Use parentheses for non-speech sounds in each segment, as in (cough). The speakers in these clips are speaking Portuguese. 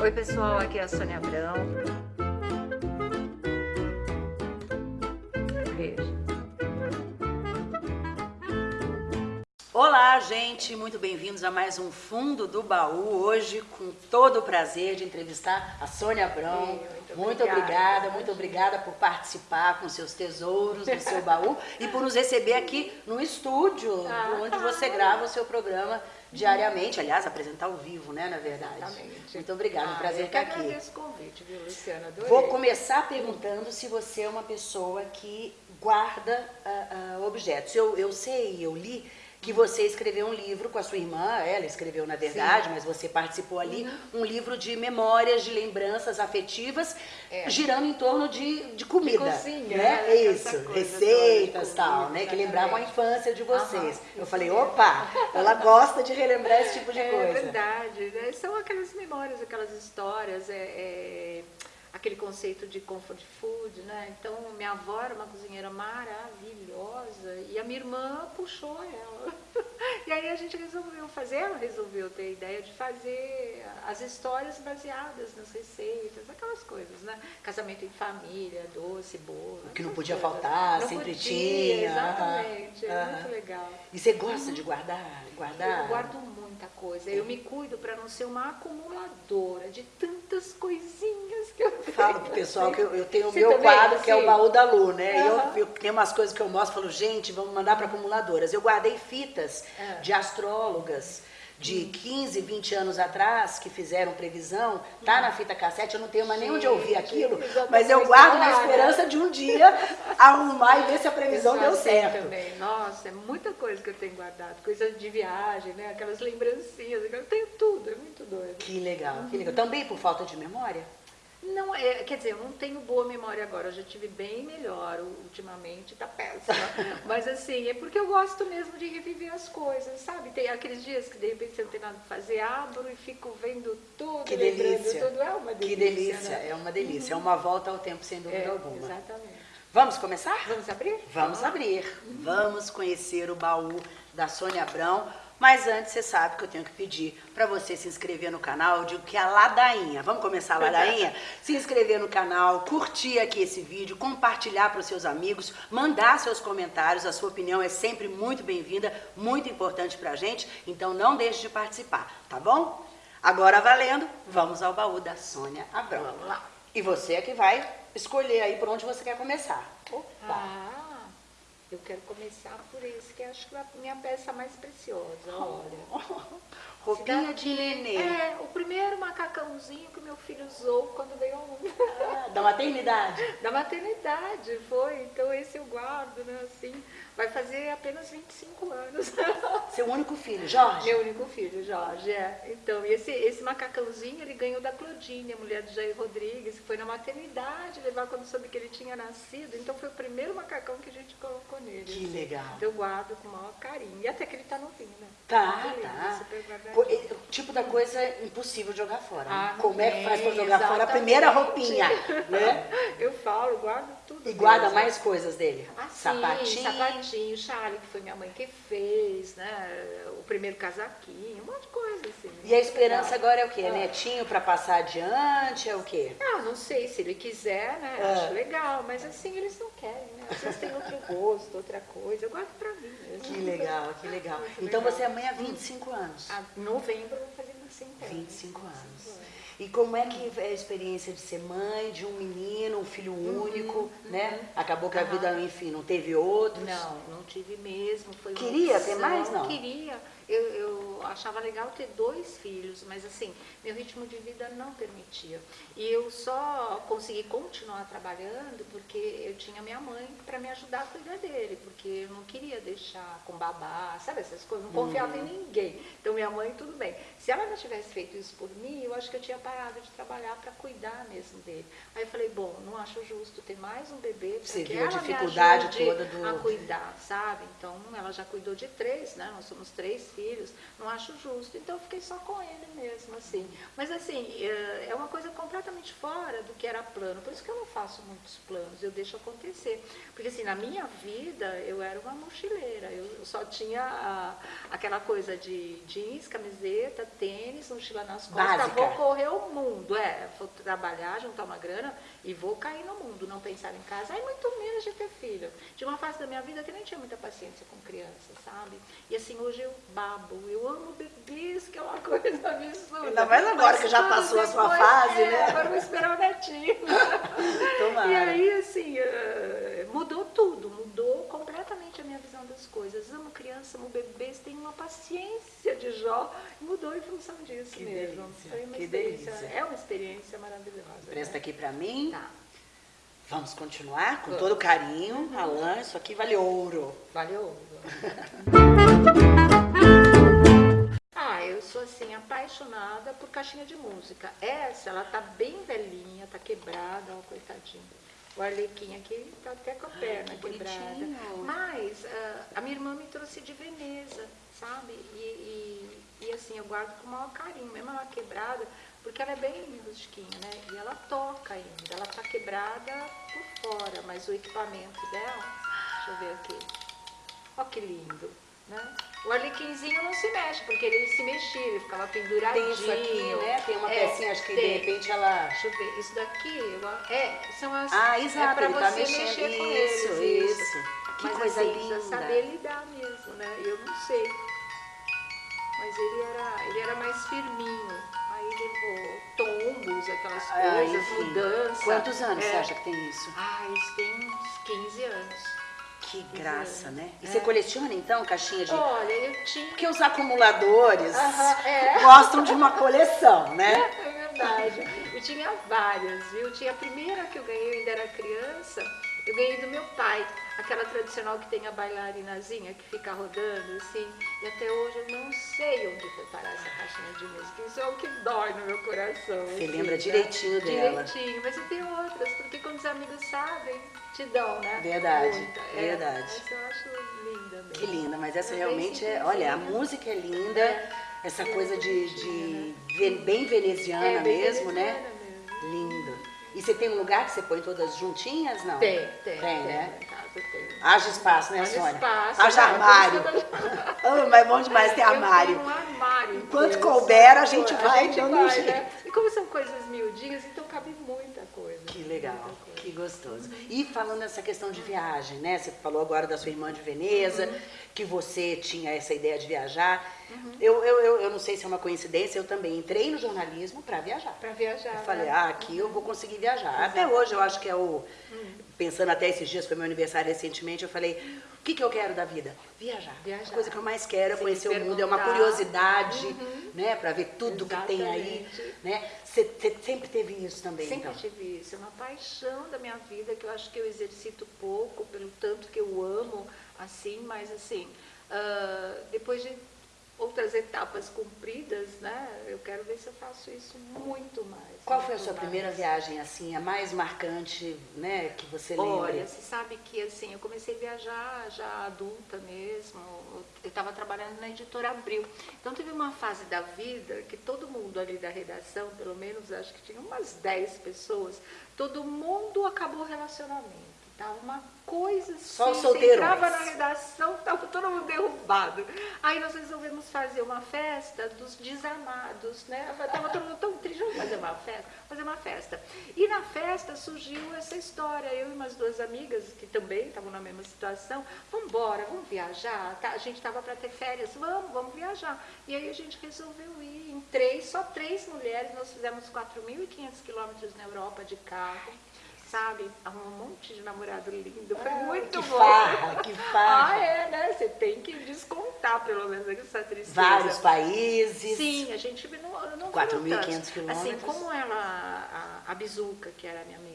Oi pessoal, aqui é a Sônia Abrão. Beijo. Olá, gente, muito bem-vindos a mais um Fundo do Baú. Hoje, com todo o prazer de entrevistar a Sônia Abrão. muito muito obrigada. obrigada, muito obrigada por participar com seus tesouros do seu baú e por nos receber aqui no estúdio, Ah, onde você grava o seu programa diariamente. Aliás, apresentar ao vivo, né, na verdade. Exatamente. Muito obrigada, um Ah, prazer eu estar aqui. agradeço o convite, viu, Luciana? Adorei. Vou começar perguntando se você é uma pessoa que guarda ah, ah, objetos. Eu, eu sei, eu li que você escreveu um livro com a sua irmã, ela escreveu na verdade, mas você participou ali, Uhum. um livro de memórias, de lembranças afetivas, É. girando em torno de, de comida. cozinha, né? É Isso, receitas de tal, comida, né? Que lembravam a infância de vocês. Eu falei, opa, ela gosta de relembrar esse tipo de é coisa. verdade, né? São aquelas memórias, aquelas histórias, é, é, aquele conceito de comfort food, né? Então, minha avó era uma cozinheira maravilhosa e a minha irmã puxou ela. (laughs) E aí a gente resolveu fazer, ela resolveu ter a ideia de fazer as histórias baseadas nas receitas, aquelas coisas, né? Casamento em família, doce, bolo. O que não podia coisas. faltar, Não sempre podia, tinha. Exatamente, é Aham. muito legal. E você gosta de guardar? guardar? Eu guardo muita coisa. Eu me cuido para não ser uma acumuladora de tantas coisinhas que eu tenho. Falo pro pessoal que eu, eu tenho o meu quadro, que é o assim? baú da Lu, né? E Aham. eu, eu tenho umas coisas que eu mostro, falo, gente, vamos mandar para acumuladoras. Eu guardei fitas É. de astrólogas de 15, 20 anos atrás, que fizeram previsão, tá na fita cassete, eu não tenho mais nem onde ouvir aquilo, mas eu guardo na esperança de um dia (laughs) arrumar e ver se a previsão Eu deu certo. Também. Nossa, é muita coisa que eu tenho guardado. Coisa de viagem, né? Aquelas lembrancinhas. Eu tenho tudo, é muito doido. Que legal, que legal. Também por falta de memória? Não, é, quer dizer, eu não tenho boa memória agora, eu já tive bem melhor ultimamente, tá péssima. (laughs) Mas assim, é porque eu gosto mesmo de reviver as coisas, sabe? Tem aqueles dias que de repente você não tem nada pra fazer, abro e fico vendo tudo, Que lembrando delícia. tudo. É uma delícia. Que delícia, né? é uma delícia. É uma volta ao tempo, sem dúvida É, alguma. exatamente. Vamos começar? Vamos abrir? Vamos abrir. Vamos conhecer o baú da Sônia Abrão. Mas antes, você sabe que eu tenho que pedir para você se inscrever no canal. Eu digo que é a ladainha. Vamos começar a ladainha? se inscrever no canal, curtir aqui esse vídeo, compartilhar para os seus amigos, mandar seus comentários. A sua opinião é sempre muito bem-vinda, muito importante para a gente. Então não deixe de participar, tá bom? Agora valendo, vamos ao baú da Sônia Abrão. Vamos lá. E você é que vai escolher aí por onde você quer começar. Opa! Ah, eu quero começar por esse, que acho que é a minha peça mais preciosa, olha. (laughs) Roupinha de nenê. É, o primeiro macacãozinho que meu filho usou quando veio ao mundo. Ah, da maternidade. (laughs) Da maternidade, foi. Então esse eu guardo, né, assim. Vai fazer apenas 25 anos. (laughs) Seu único filho, Jorge? Meu único filho, Jorge, é. Então, e esse, esse macacãozinho ele ganhou da Claudine, a mulher do Jair Rodrigues, que foi na maternidade levar quando soube que ele tinha nascido. Então foi o primeiro macacão que a gente colocou nele. Que legal. Então eu guardo com o maior carinho. E até que ele tá novinho, né? Tá, lindo, tá. é O tipo da coisa impossível de jogar fora. né? Ah, não Como é que faz pra jogar fora a exatamente. primeira roupinha, né? (laughs) Eu falo, guardo tudo. E guarda mesmo. mais coisas dele. Ah, sim, Sapatinho. sapatinho, chale, que foi minha mãe que fez, né? O primeiro casaquinho, um monte de coisa, assim. E a esperança Legal. agora é o quê? Ah. Netinho pra passar adiante? É o quê? Ah, não sei, se ele quiser, né? É. Acho legal, mas assim, eles não querem, né? Às vezes tem outro gosto, outra coisa. Eu guardo pra mim mesmo. Que legal, que legal. Muito Então legal. você é mãe há 25 anos. Ah, novembro eu vou fazer 25 anos. 25 anos. E como é que é a experiência de ser mãe de um menino, um filho único, né? Acabou que a vida, enfim, não teve outros. Não, não tive mesmo. Foi Queria ter mais, não? Queria. Eu, eu achava legal ter dois filhos, mas assim, meu ritmo de vida não permitia. E eu só consegui continuar trabalhando porque eu tinha minha mãe para me ajudar a cuidar dele, porque eu não queria deixar com babá, sabe essas coisas, não confiava Uhum. em ninguém. Então minha mãe, tudo bem. Se ela não tivesse feito isso por mim, eu acho que eu tinha parado de trabalhar para cuidar mesmo dele. Aí eu falei, bom, não acho justo ter mais um bebê, pra Você que viu a ela dificuldade toda do- a cuidar, sabe? Então, ela já cuidou de três, né? Nós somos três filhos. Não acho justo. Então eu fiquei só com ele mesmo, assim. Mas assim, é, é uma coisa completamente fora do que era plano. Por isso que eu não faço muitos planos, eu deixo acontecer. Porque assim, na minha vida eu era uma mochileira. Eu só tinha a, aquela coisa de jeans, camiseta, tênis, mochila nas costas. Básica. Vou correr o mundo, é. Vou trabalhar, juntar uma grana e vou cair no mundo, não pensar em casa. Aí muito menos de ter filho. De uma fase da minha vida que nem tinha muita paciência com criança, sabe? E assim, hoje eu babo, eu amo bebês, que é uma (laughs) coisa absurda. Ainda mais agora Mas que já passou a sua depois, fase, é, né? Agora eu vou esperar o netinho. (laughs) Tomara. E aí, assim, eh, mudou tudo, minha visão das coisas. Amo criança, amo bebês, tenho uma paciência de Jó, mudou em função disso Que mesmo. delícia, Foi uma que experiência, delícia. é uma experiência maravilhosa. Presta né? aqui pra mim. Tá, Vamos continuar com Vamos. todo carinho. Alan, isso aqui vale ouro. valeu. (laughs) Ah, eu sou assim, apaixonada por caixinha de música. Essa, ela tá bem velhinha, tá quebrada, ó, coitadinha. O arlequim aqui tá até com a perna que quebrada. bonitinho. Mas ah, a minha irmã me trouxe de Veneza, sabe? E, e, e, assim, eu guardo com o maior carinho, mesmo ela quebrada, porque ela é bem rustiquinha, né? E ela toca ainda. Ela tá quebrada por fora, mas o equipamento dela, deixa eu ver aqui. Ó que lindo, né? O arlequinzinho não se mexe, porque ele se mexia, ele ficava penduradinho. Tem isso aqui, né? Tem uma É, pecinha, acho que tem. de repente ela. Deixa eu ver, isso daqui, é, são as... Ah, é exato, pra ele você tá mexer com isso, eles, isso. Que Mas, coisa assim, linda. precisa saber lidar mesmo, né? Eu não sei. Mas ele era, ele era mais firminho. Aí levou tombos, aquelas Ah, coisas, enfim. mudança. Quantos anos é. você acha que tem isso? Ah, isso tem uns 15 anos. Que graça, né? E É. você coleciona então caixinha de. Olha, eu tinha... Porque os acumuladores é. gostam de uma coleção, né? (laughs) É verdade. Eu tinha várias, viu? Tinha a primeira que eu ganhei, eu ainda era criança, eu ganhei do meu pai, aquela tradicional que tem a bailarinazinha que fica rodando assim. E até hoje eu não sei onde foi parar essa caixinha de música. Isso é o que dói no meu coração. Você assim, lembra né? direitinho dela. Direitinho, mas eu tenho outras, porque quando os amigos sabem, te dão, né? Verdade, Muita. verdade. Essa eu acho linda mesmo. Que linda, mas essa É realmente é. Olha, a música é linda, É. essa E coisa é de, de ve- bem veneziana É, bem mesmo, né? veneziana mesmo. Lindo. E você tem um lugar que você põe todas juntinhas, não? Tem, tem. Tem, né? Casa tem. Haja espaço, né, Haja Sônia? espaço, Haja né? armário. (laughs) (laughs) Ah, mas é bom demais ter Eu armário. tenho um armário. Enquanto inteiro, couber, a gente vai a gente dando um vai, jeito. né? E como são coisas miudinhas, então cabe muita coisa. Que legal, coisa. que gostoso. E falando nessa questão de viagem, né? Você falou agora da sua irmã de Veneza, Uhum. que você tinha essa ideia de viajar. Eu, eu, eu, eu não sei se é uma coincidência, eu também entrei no jornalismo para viajar. Pra viajar. Eu falei, né? ah, aqui eu vou conseguir viajar. Até hoje eu acho que é o. Pensando até esses dias, foi meu aniversário recentemente, eu falei, o que, que eu quero da vida? Viajar. Viajar. A coisa que eu mais quero é conhecer o mundo, é uma curiosidade, né? Para ver tudo que tem aí. Exatamente. Né? Você sempre teve isso também, Sempre então? tive isso, é uma paixão da minha vida que eu acho que eu exercito pouco, pelo tanto que eu amo, assim, mas assim, ah, depois de outras etapas cumpridas, né, eu quero ver se eu faço isso muito mais. Qual foi a muito sua mais. primeira viagem, assim, a mais marcante, né, que você Olha, lembra? você sabe que assim, eu comecei a viajar já adulta mesmo. Eu estava trabalhando na editora Abril. Então teve uma fase da vida que todo mundo ali da redação, pelo menos acho que tinha umas 10 pessoas, todo mundo acabou o relacionamento. Tava uma coisa assim, Só você solteirões. entrava na redação, (laughs) tava todo mundo derrubado. Aí nós resolvemos fazer uma festa dos desamados, né? Tava todo mundo tão triste, vamos fazer uma festa, fazer uma festa. E na festa surgiu essa história, eu e umas duas amigas que também estavam na mesma situação, vamos embora, vamos viajar, tá? a gente estava para ter férias, vamos, vamos viajar. E aí a gente resolveu ir em três, só três mulheres, nós fizemos 4.500 quilômetros na Europa de carro. Sabe, um monte de namorado lindo, foi muito Ah, que bom. farra, que (laughs) farra. Ah, é, né? Você tem que descontar, pelo menos, essa tristeza. Vários países. Sim, a gente não, não 4.500 foram tantos. Assim, quilômetros. como ela, a, a Bizuca, que era minha amiga,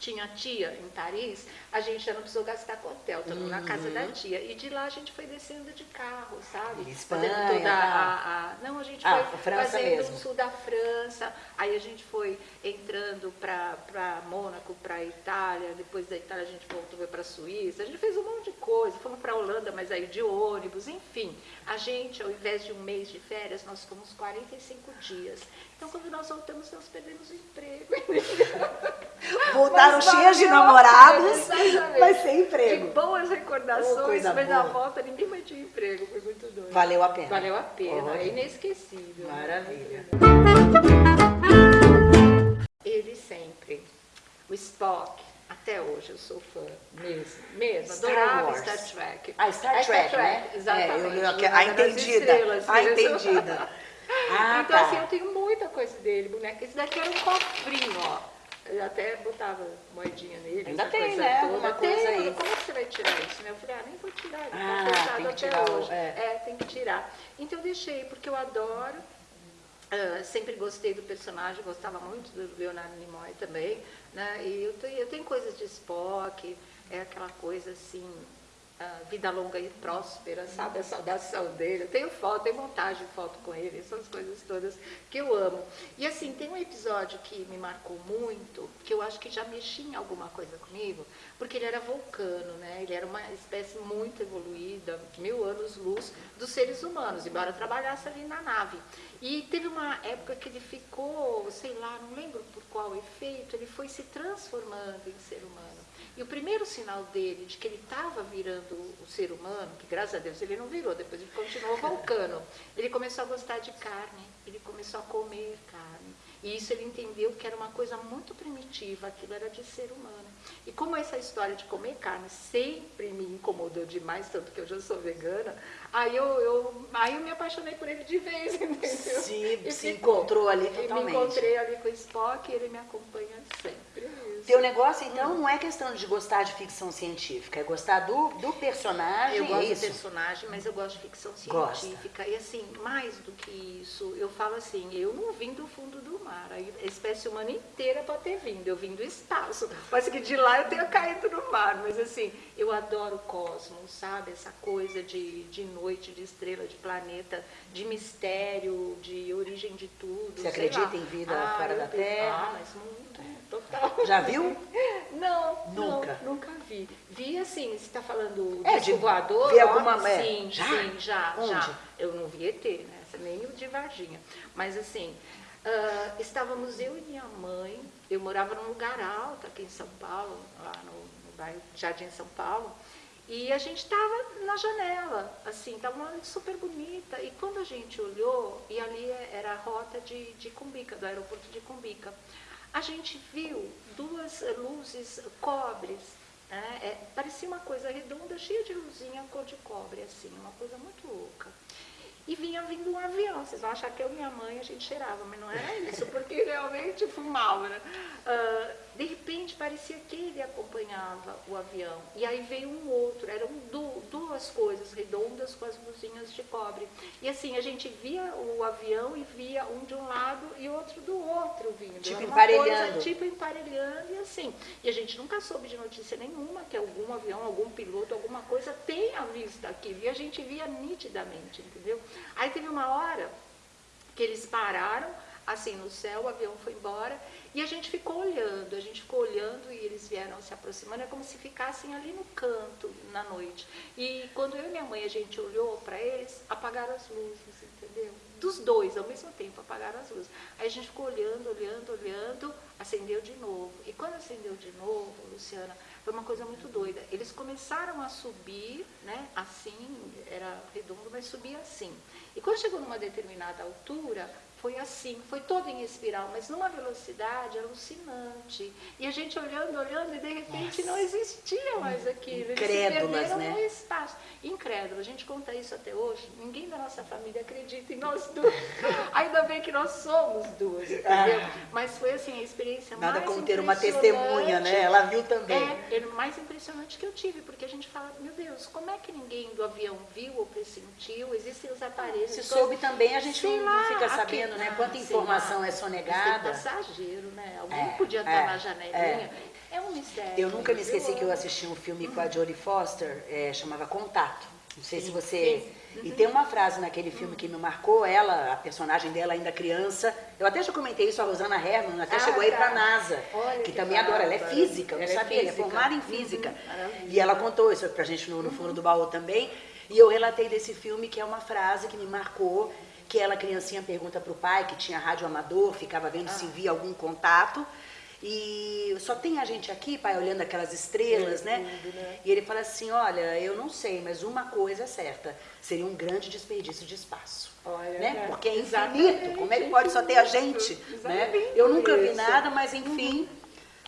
tinha tia em Paris, a gente já não precisou gastar com hotel, estamos uhum. na casa da uhum. tia. E de lá a gente foi descendo de carro, sabe? Espanha, fazendo toda tá. a, a, Não, a gente ah, foi fazendo o sul da França, aí a gente foi entrando para Mônaco, para Itália, depois da Itália a gente voltou para a Suíça, a gente fez um monte de coisa, fomos para a Holanda, mas aí de ônibus, enfim. A gente, ao invés de um mês de férias, nós fomos 45 dias. Então, quando nós voltamos, nós perdemos o emprego. (laughs) Voltaram cheias de namorados, (laughs) mas sem emprego. De boas recordações, oh, mas boa. na volta ninguém mais tinha emprego, foi muito doido. Valeu a pena. Valeu a pena, é inesquecível. Maravilha. Ele sempre, o Spock, até hoje eu sou fã, mesmo, mesmo, Star adorava Wars. Star Trek. Ah, Star, Trek, Star Trek, né? Exatamente. É, eu, a entendida, a entendida. (laughs) Ah, então, tá. assim, eu tenho muita coisa dele, boneca. Esse daqui era um cofrinho, ó. Eu até botava moedinha nele. Ainda tem, né? Toda. Uma coisa aí. Como você vai tirar isso? Né? Eu falei, ah, nem vou tirar. Ele tá ah, tá tem que tirar, hoje. É. é, tem que tirar. Então eu deixei, porque eu adoro. Uh, sempre gostei do personagem, gostava muito do Leonardo Nimoy também. Né? E eu tenho, eu tenho coisas de Spock, é aquela coisa assim, vida longa e próspera, sabe? A saudação dele. Eu tenho foto, tenho montagem de foto com ele, essas coisas todas que eu amo. E assim, tem um episódio que me marcou muito, que eu acho que já mexia em alguma coisa comigo, porque ele era vulcano, né? Ele era uma espécie muito evoluída, mil anos-luz, dos seres humanos, embora trabalhasse ali na nave. E teve uma época que ele ficou, sei lá, não lembro por qual efeito, ele foi se transformando em ser humano. E o primeiro sinal dele de que ele estava virando o ser humano, que graças a Deus ele não virou, depois ele continuou (laughs) vulcano, ele começou a gostar de carne, ele começou a comer carne. E isso ele entendeu que era uma coisa muito primitiva, aquilo era de ser humano. E como essa história de comer carne sempre me incomodou demais, tanto que eu já sou vegana, aí eu, eu, aí eu me apaixonei por ele de vez, (laughs) entendeu? Se, se encontrou ali totalmente. me encontrei ali com o Spock e ele me acompanha. Teu negócio, então, não é questão de gostar de ficção científica, é gostar do, do personagem. Eu gosto é do personagem, mas eu gosto de ficção científica. Gosta. E assim, mais do que isso, eu falo assim, eu não vim do fundo do mar. A espécie humana inteira pode ter vindo, eu vim do espaço. Mas que de lá eu tenha caído no mar. Mas assim, eu adoro o cosmos, sabe? Essa coisa de, de noite, de estrela, de planeta, de mistério, de origem de tudo. Você acredita lá. em vida ah, fora da Terra? Ah, mas muito, total. Já viu? (laughs) Não, nunca. Não, nunca vi. Vi assim, você está falando é, de voador? Vi alguma é. Sim, já? sim, já, Onde? já. Eu não vi ET, né? Nem o de Varginha. Mas assim, uh, estávamos eu e minha mãe, eu morava num lugar alto aqui em São Paulo, lá no bairro Jardim São Paulo, e a gente estava na janela, assim, estava uma noite super bonita. E quando a gente olhou, e ali era a rota de, de Cumbica, do aeroporto de Cumbica, a gente viu duas luzes cobres. Né? É, parecia uma coisa redonda, cheia de luzinha cor de cobre, assim, uma coisa muito louca e vinha vindo um avião. Vocês vão achar que eu e minha mãe a gente cheirava, mas não era isso, porque (laughs) realmente fumava. Né? Uh, de repente parecia que ele acompanhava o avião. E aí veio um outro, eram duas coisas redondas com as luzinhas de cobre. E assim, a gente via o avião e via um de um lado e outro do outro vindo. Tipo emparelhando. Coisa, tipo emparelhando e assim. E a gente nunca soube de notícia nenhuma que algum avião, algum piloto, alguma coisa tenha visto aquilo. E a gente via nitidamente, entendeu? Aí teve uma hora que eles pararam, assim, no céu, o avião foi embora, e a gente ficou olhando, a gente ficou olhando e eles vieram se aproximando, é como se ficassem ali no canto na noite. E quando eu e minha mãe a gente olhou para eles, apagaram as luzes, entendeu? Dos dois ao mesmo tempo apagaram as luzes. Aí a gente ficou olhando, olhando, olhando, acendeu de novo. E quando acendeu de novo, Luciana, foi uma coisa muito doida. Eles começaram a subir, né, assim, era redondo, mas subia assim. E quando chegou numa determinada altura, foi assim, foi todo em espiral, mas numa velocidade alucinante. E a gente olhando, olhando, e de repente Nossa. não existia mais aquilo. Eles se perderam né? no espaço. Incrédulo, a gente conta isso até hoje. Ninguém da nossa família acredita em nós duas. (laughs) Ainda bem que nós somos duas, entendeu? Ah. Mas foi assim, a experiência Nada mais como ter uma testemunha, né? Ela viu também. É, é o mais impressionante que eu tive, porque a gente fala, meu Deus, como é que ninguém do avião viu ou pressentiu? Existem os aparelhos. Se soube também, a gente Sei não, lá, fica aqui- sabendo, né? ah, Quanta informação é Mas tem sonegada. passageiro, né? Alguém É, podia estar é, na janelinha. É. um mistério. Eu nunca me esqueci que eu assisti um filme com a Jodie Foster, é, chamava Contato. Não sei se Sim, você. sim. E tem uma frase naquele filme que me marcou, ela, a personagem dela ainda criança. Eu até já comentei isso, a Rosana Herman, até Ah, chegou aí tá. pra NASA. Olha que que também adora. Ela é física, eu não é sabia, ela é formada em Uhum, física. maravilha. E ela contou isso pra gente no, no fundo do baú também. E eu relatei desse filme que é uma frase que me marcou, que ela, criancinha, pergunta pro pai, que tinha rádio amador, ficava vendo se Ah. via algum contato. E só tem a gente aqui, pai, olhando aquelas estrelas, É, né? né? E ele fala assim, olha, eu não sei, mas uma coisa é certa, seria um grande desperdício de espaço. Olha, né? Porque é infinito, como é que pode só ter a gente? Né? Eu nunca vi nada, mas enfim,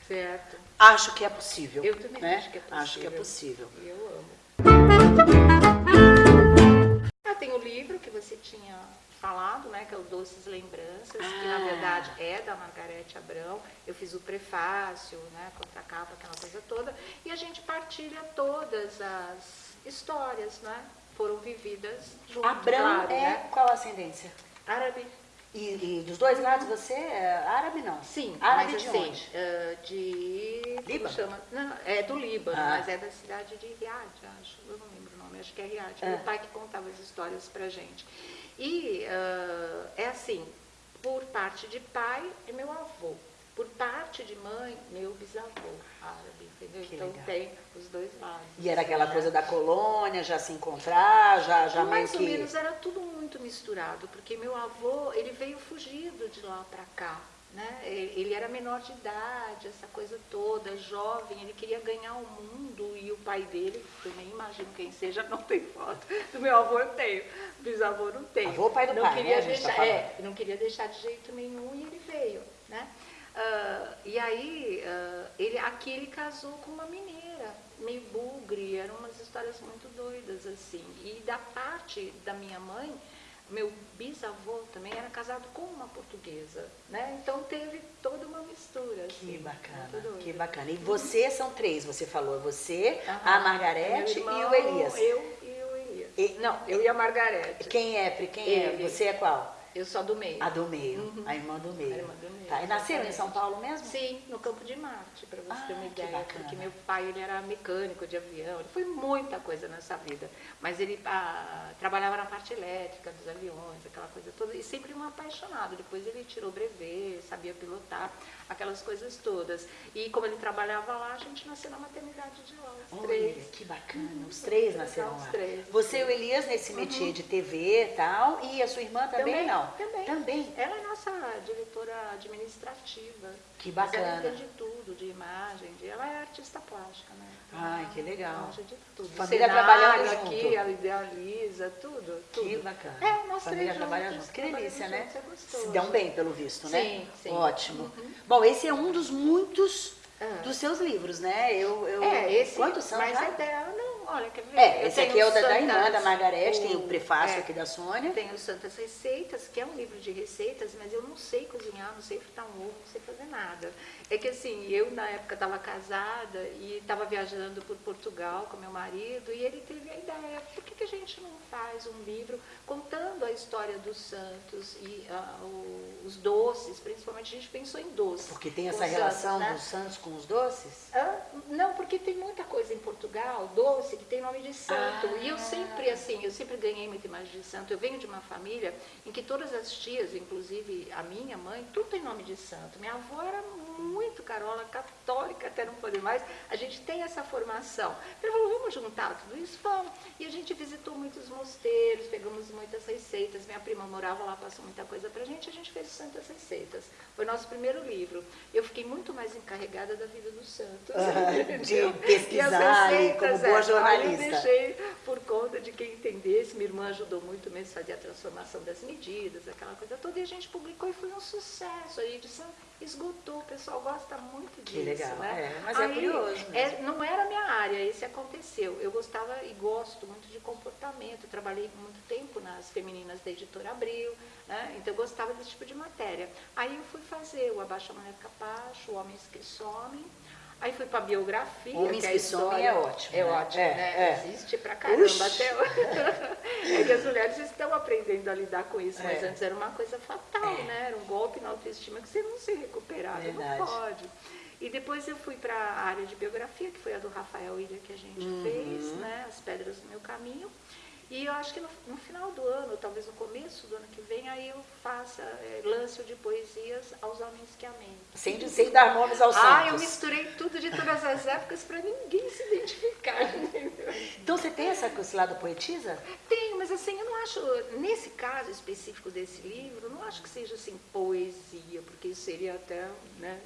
Certo. acho que é possível. Eu também né? acho que é possível. Acho que é possível. Eu amo. Ah, tem o livro que você tinha falado, né, que é o Doces Lembranças, que na Ah. verdade é da Margarete Abrão. Eu fiz o prefácio, né, contracapa, aquela coisa toda, e a gente partilha todas as histórias, né, foram vividas junto, Abrão claro, é né? qual a ascendência? Árabe. E, e dos dois lados você é árabe não? Sim, Árabe mas de assim, onde? ah, de... Líbano? Chama? Não, é do Líbano, Ah. mas é da cidade de Riad, acho. Eu não lembro o nome, acho que é Riad. Ah. Meu pai que contava as histórias pra gente. E ah, é assim, por parte de pai é meu avô. Por parte de mãe, meu bisavô árabe, entendeu? Que então legal. tem os dois lados. E era aquela né? coisa da colônia, já se encontrar, já, já Mais ou que... menos era tudo muito misturado, porque meu avô, ele veio fugido de lá para cá, né? Ele era menor de idade, essa coisa toda, jovem, ele queria ganhar o mundo e o pai dele, que eu nem imagino quem seja, (laughs) não tem foto. Do meu avô eu tenho, bisavô não tem. Avô, pai do não pai, queria né, a gente tá deixar, falando. é, não queria deixar de jeito nenhum e ele veio, né? Ah, e aí, ah, ele, aqui ele casou com uma mineira, meio bugre, eram umas histórias muito doidas, assim. E da parte da minha mãe, meu bisavô também era casado com uma portuguesa, né? Então teve toda uma mistura, assim. Que bacana, que bacana. E você são três, você falou, você, Aham. a Margarete Meu e irmão, o Elias. Eu e o Elias. E- Não, eu e a Margarete. Quem é, Pri? Quem Ele. é? Você é qual? Eu sou a do meio. A do meio, a irmã do meio. A irmã do meio, Tá, e nasceram em. São Paulo mesmo? Sim, no Campo de Marte, para você ter Ah, uma que ideia. bacana. Porque meu pai ele era mecânico de avião, ele foi muita coisa nessa vida. Mas ele ah, trabalhava na parte elétrica dos aviões, aquela coisa toda, e sempre um apaixonado. Depois ele tirou brevet, sabia pilotar, aquelas coisas todas. E como ele trabalhava lá, a gente nasceu na maternidade de lá, os Olha, três. que bacana. Os três nasceram Os lá. três. Você e o Elias nesse métier de TV e tal, e a sua irmã também, não? Também. Também. Ela é nossa diretora administrativa. Que Mas ela bacana. entende tudo, de imagem. De... Ela é artista plástica, né? Então, Ai, que ela legal. manja de tudo. Família Cenário trabalhando aqui, junto. ela idealiza, tudo, tudo. Que bacana. É, nós Família trabalha juntos, junto. Que delícia, né? juntos, é Se dão bem, pelo visto, né? Sim, sim. Ótimo. Bom, esse é um dos muitos Ah. dos seus livros, né? Eu, eu... É, esse. Quantos são Mas já? é não, olha, quer ver? É, esse aqui é o da, da irmã, da Margarete, tem o o- prefácio é. aqui da Sônia. Tem o Santas Receitas, que é um livro de receitas, mas eu não sei cozinhar, não sei fritar um ovo, não sei fazer nada. É que assim, eu na época estava casada e estava viajando por Portugal com meu marido e ele teve a ideia, por que, que a gente não faz um livro contando a história dos santos e ah, o- os doces, principalmente a gente pensou em doces. Porque tem essa santos, relação né? dos santos com os doces? Hã? Não, porque tem muita coisa em Portugal, doce, que tem nome de santo. Ah. E eu sempre, assim, eu sempre ganhei muita imagem de santo. Eu venho de uma família em que todas as tias, inclusive a minha mãe, tudo tem nome de santo. Minha avó era muito carola, católica, até não poder mais. A gente tem essa formação. Ele falou, vamos juntar tudo isso? Vamos. E a gente visitou muitos mosteiros, pegamos muitas receitas. Minha prima morava lá, passou muita coisa pra gente. A gente fez Santas Receitas. Foi nosso primeiro livro. Eu fiquei muito mais encarregada da vida dos santos. Ah, (laughs) de E as pesquisar e como boa é, jornalista. aí eu deixei por conta de quem entendesse. Minha irmã ajudou muito mesmo a fazer a transformação das medidas, aquela coisa toda. E a gente publicou e foi um sucesso. A edição esgotou, o pessoal gosta muito Que disso, legal, né? é, mas é curioso mesmo. é, não era a minha área, esse aconteceu. Eu gostava e gosto muito de comportamento, trabalhei muito tempo nas femininas da editora Abril, né? então eu gostava desse tipo de matéria. Aí eu fui fazer o Abaixa a Mulher Capacho, o Homens que Somem, Aí fui para biografia. Homens que, é que somem é ótimo, É né? ótimo, É, né? é. Existe pra caramba Uxi. até hoje. (laughs) É que as mulheres estão aprendendo a lidar com isso, mas É. antes era uma coisa fatal, É. né? Era um golpe na autoestima que você não se recuperava, Verdade. não pode. E depois eu fui para a área de biografia, que foi a do Rafael Ilha que a gente Uhum. fez, né? As Pedras do Meu Caminho. E eu acho que no, no final do ano, talvez no começo do ano que vem, aí eu faça, eh, lance de poesias aos homens que amei. Sem, sem dar nomes aos Ah, eu santos. misturei tudo de todas as épocas para ninguém se identificar. (laughs) entendeu? Então você tem essa, esse lado poetisa? Tenho, mas assim, eu não acho, nesse caso específico desse livro, não acho que seja assim poesia, porque isso seria até né,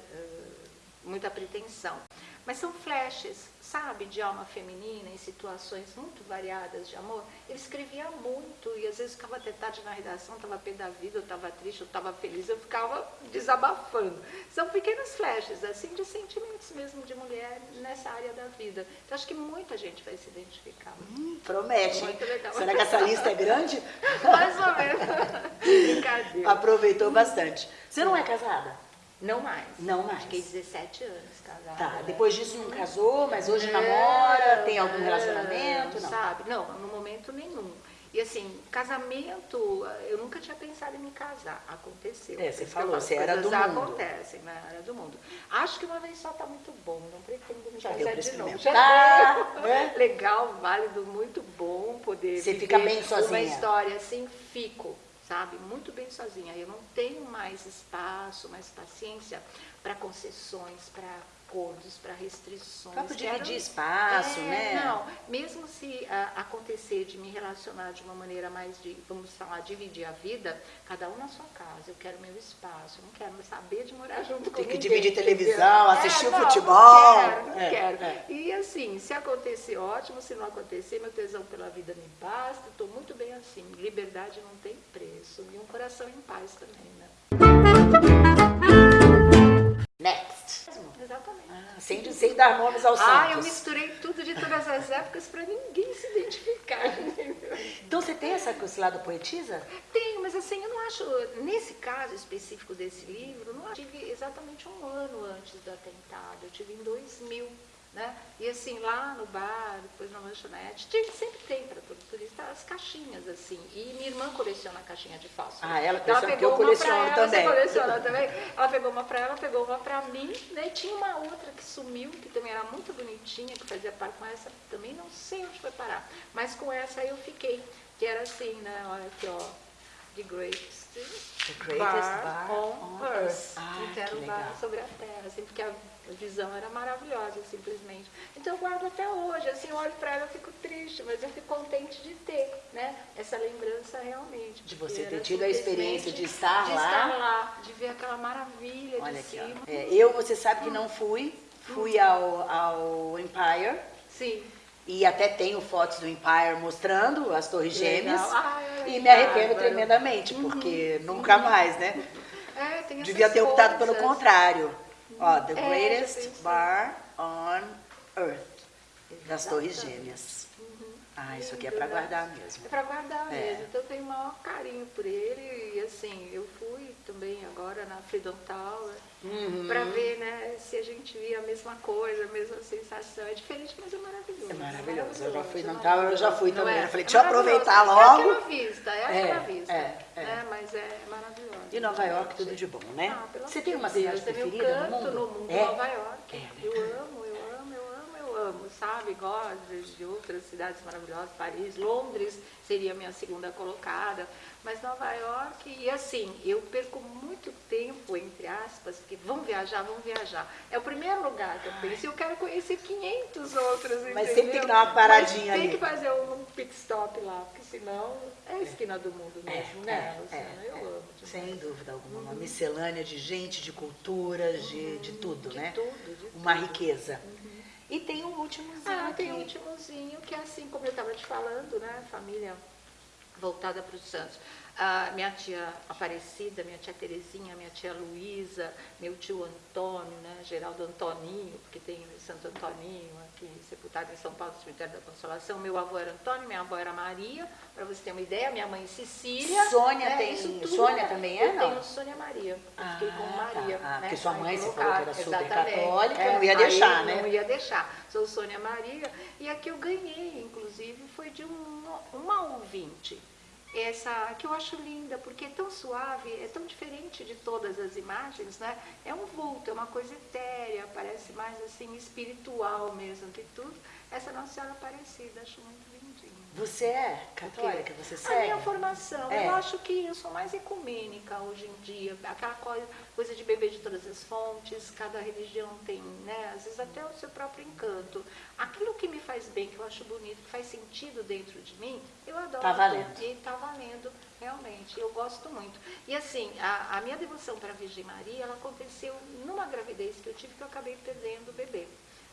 muita pretensão. Mas são flashes, sabe, de alma feminina em situações muito variadas de amor. Ele escrevia muito e às vezes ficava até tarde na redação, estava pé da vida, eu estava triste, eu estava feliz, eu ficava desabafando. São pequenos flashes, assim, de sentimentos mesmo de mulher nessa área da vida. Então acho que muita gente vai se identificar. Hum, promete, hein? Muito legal. Será que essa lista é grande? (laughs) Mais ou menos. (laughs) Brincadeira. Aproveitou bastante. Você não é casada? Não mais. Não mais. Fiquei 17 anos casada. Tá, depois disso não casou, mas hoje Não, namora, tem algum relacionamento? Não. Sabe? Não, no momento nenhum. E assim, casamento, eu nunca tinha pensado em me casar. Aconteceu. É, você falou, falo, você era do mundo. acontecem, né? Era do mundo. Acho que uma vez só tá muito bom, não pretendo me Já casar de novo. Já né? deu. Legal, válido, muito bom poder Você fica bem Uma sozinha. história assim, fico, sabe? Muito bem sozinha. Eu não tenho mais espaço, mais paciência para concessões, para acordos, para restrições. Pra dividir Quero- espaço, É, né? Não, mesmo se ah, acontecer de me relacionar de uma maneira mais de, vamos falar, dividir a vida, cada um na sua casa. Eu quero meu espaço, eu não quero saber de morar junto com Tem que ninguém, dividir entendeu? televisão, assistir o não, futebol. Não quero, não É, quero. é. E assim, se acontecer, ótimo. Se não acontecer, meu tesão pela vida me basta. Estou muito bem assim. Liberdade não tem preço. E um coração em paz também, né? Sem, sem dar nomes aos Ah, eu santos. misturei tudo de todas as épocas para ninguém se identificar. (laughs) Então você tem essa, esse lado poetisa? Tenho, mas assim, eu não acho, nesse caso específico desse livro, não eu tive exatamente um ano antes do atentado, eu tive em 2000, né? E assim, lá no bar, depois na lanchonete, sempre tem para todo turista as caixinhas, assim. E minha irmã coleciona caixinha de fósforo. Ah, ela Então, coleciona, pegou eu uma coleciono ela, também. Coleciona também? Ela pegou uma para ela, pegou uma para mim, né? E tinha uma outra que sumiu, que também era muito bonitinha, que fazia parte com essa, também não sei onde foi parar. Mas com essa eu fiquei, que era assim, né? Olha aqui, ó. The Greatest, The greatest bar on, on Earth. Earth. Ah, então era um bar sobre a Terra, assim, porque a visão era maravilhosa, simplesmente. Então eu guardo até hoje, assim, eu olho para ela, eu fico triste, mas eu fico contente de ter, né? Essa lembrança realmente. De você ter tido a experiência de estar de lá. estar lá, de ver aquela maravilha Olha de aqui, cima. É, eu, você sabe que não fui. Fui ao, ao Empire. Sim. E até tenho fotos do Empire mostrando as torres gêmeas. Ai, e me arrependo. Uhum. tremendamente, porque nunca mais, né? É, tem Devia ter optado pelo contrário. Ó, The É, Greatest. Bar on Earth. Das Torres. Gêmeas. Ah, isso aqui é pra guardar mesmo. É para guardar É. mesmo. Então eu tenho o maior carinho por ele. E assim, eu fui também agora na Freedom Tower Uhum. para ver né, se a gente via a mesma coisa, a mesma sensação. É diferente, mas é maravilhoso. É maravilhoso. Eu já fui é na Tower, eu já fui Não também. é? Eu falei, É deixa eu maravilhoso. aproveitar É logo. aquela vista, é aquela É, vista. é, é. né, Mas é maravilhoso. E Nova York, tudo de bom, né? Ah, pelo Você tem uma cidade é preferida no mundo? no mundo, É? Nova York. É, eu amo, amo, sabe? Gosto de- outras cidades maravilhosas, Paris, Londres seria a minha segunda colocada, mas Nova York, e assim, eu perco muito tempo, entre aspas, porque vamos viajar, vamos viajar. É o primeiro lugar que eu penso, eu quero conhecer 500 outros, Mas sempre tem que dar uma paradinha Mas ali. tem que fazer um pit stop lá, porque senão é a esquina do mundo mesmo, né? Luciana? eu amo. demais. Sem dúvida alguma. Uma miscelânea de gente, de culturas, de, de tudo, De né? tudo, de Uma riqueza. E tem um últimozinho Ah, aqui. tem um últimozinho, que é assim, como eu estava te falando, né? Família voltada para os santos. A minha tia Aparecida, minha tia Terezinha, minha tia Luísa, meu tio Antônio, né, Geraldo Antoninho, porque tem Santo Antoninho aqui, sepultado em São Paulo, no cemitério da Consolação. Meu avô era Antônio, minha avó era Maria, para você ter uma ideia, minha mãe Cecília. Sônia né, tem. isso tudo Sônia também é, Eu não? tenho Sônia Maria. Eu Ah, fiquei com Maria. tá. Ah, né, porque sua mãe, você colocaram, falou que era super católica, É, não ia deixar, né? Não ia deixar. Sou Sônia Maria. E a que eu ganhei, inclusive, foi de um, uma ouvinte. Essa que eu acho linda, porque é tão suave, é tão diferente de todas as imagens, né? É um vulto, é uma coisa etérea, parece mais assim espiritual mesmo que tudo. Essa Nossa Senhora Aparecida, acho muito lindinha. Você é católica? Você A segue? minha formação, É. eu acho que eu sou mais ecumênica hoje em dia, aquela coisa, coisa de beber de todas as fontes, cada religião tem, né, às vezes até o seu próprio encanto. Aquilo que me faz bem, que eu acho bonito, que faz sentido dentro de mim, eu adoro. Tá valendo. E tá valendo, realmente, eu gosto muito. E assim, a, a minha devoção para a Virgem Maria, ela aconteceu numa gravidez que eu tive que eu acabei perdendo o bebê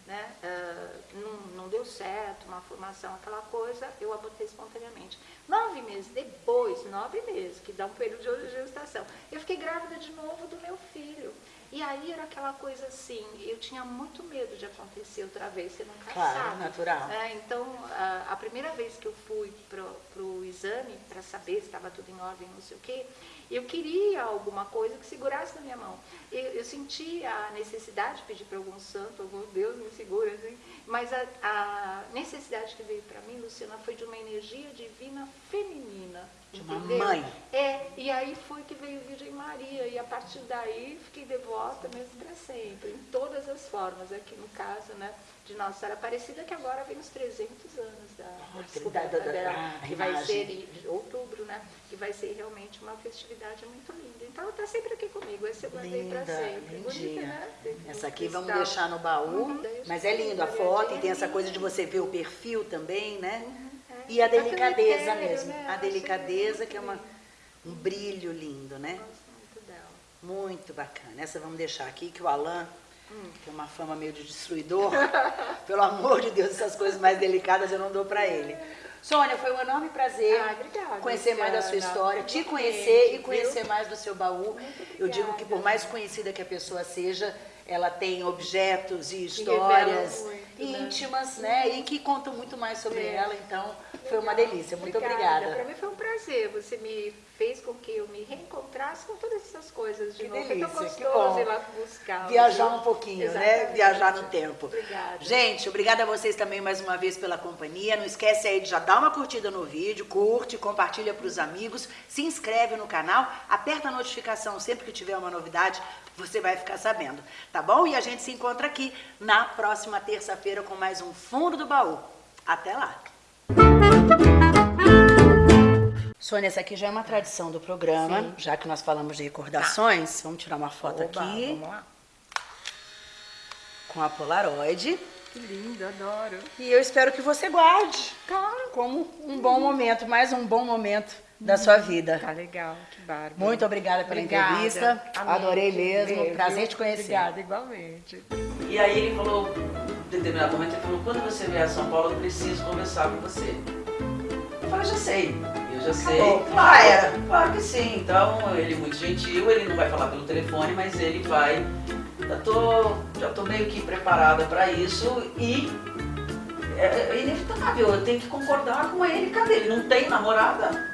né? Ah, não, não deu certo, uma formação, aquela coisa, eu abortei espontaneamente. Nove meses depois, nove meses, que dá um período de gestação, eu fiquei grávida de novo do meu filho. E aí era aquela coisa assim, eu tinha muito medo de acontecer outra vez, você nunca Claro, sabe. natural. É, então, a, a primeira vez que eu fui para o exame, para saber se estava tudo em ordem, não sei o quê, eu queria alguma coisa que segurasse na minha mão. Eu, eu senti a necessidade de pedir para algum santo, algum Deus me segura, assim, mas a, a necessidade que veio para mim, Luciana, foi de uma energia divina feminina. Entendeu? mãe. É, e aí foi que veio Virgem Maria, e a partir daí fiquei devota mesmo para sempre, em todas as formas, aqui no caso, né, de Nossa Senhora Aparecida, que agora vem os 300 anos da, da descoberta dela, ah, que vai imagem. ser em outubro, né, que vai ser realmente uma festividade muito linda. Então ela está sempre aqui comigo, esse eu guardei para Linda, sempre. Bonita, lindinha. né? Tem Essa aqui vamos cristal. deixar no baú, Uhum. mas é lindo a foto e tem essa linda. coisa de você ver o perfil também, né? É. E a delicadeza etérea, mesmo, né? a delicadeza que é uma, um brilho lindo, né? Gosto muito dela. Muito bacana. Essa vamos deixar aqui, que o Alan Hum. tem uma fama meio de destruidor. (laughs) Pelo amor de Deus, essas coisas mais delicadas eu não dou pra ele. Sônia, foi um enorme prazer Ah, obrigada, conhecer mais da sua história, te conhecer e viu? conhecer mais do seu baú. Eu digo que por mais conhecida que a pessoa seja, ela tem objetos e histórias? Íntimas, né? E que contam muito mais sobre É. ela. Então, foi uma delícia. Muito Para obrigada. mim foi um prazer. Você me fez com que eu me reencontrasse com todas essas coisas de Que novo. delícia, é tão que gostoso bom. ir lá buscar. Viajar viu? um pouquinho, né? Exatamente. Viajar no tempo. Obrigada. Gente, obrigada a vocês também mais uma vez pela companhia. Não esquece aí de já dar uma curtida no vídeo, curte, compartilha para os amigos, se inscreve no canal, aperta a notificação sempre que tiver uma novidade, você vai ficar sabendo, tá bom? E a gente se encontra aqui na próxima terça-feira com mais um Fundo do Baú. Até lá! Sônia, essa aqui já é uma tradição do programa, Sim. já que nós falamos de recordações. Vamos tirar uma foto Oba, aqui Vamos lá. com a Polaroid. Que lindo, adoro. E eu espero que você guarde Claro. como um bom momento, mais um bom momento da sua vida. Tá legal, que bárbaro. Muito obrigada pela Obrigada. entrevista. Amém. Adorei mesmo. Viu? Prazer te conhecer. Obrigada, igualmente. E aí ele falou, em determinado momento, ele falou, quando você vier a São Paulo, eu preciso conversar com você. Eu falei, já sei, eu já sei. Acabou. Já era. Claro que sim. Então, ele é muito gentil, ele não vai falar pelo telefone, mas ele vai. Já tô, já tô meio que preparada para isso e é, é inevitável, eu tenho que concordar com ele. Cadê? Ele não tem namorada?